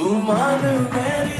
Umanı verir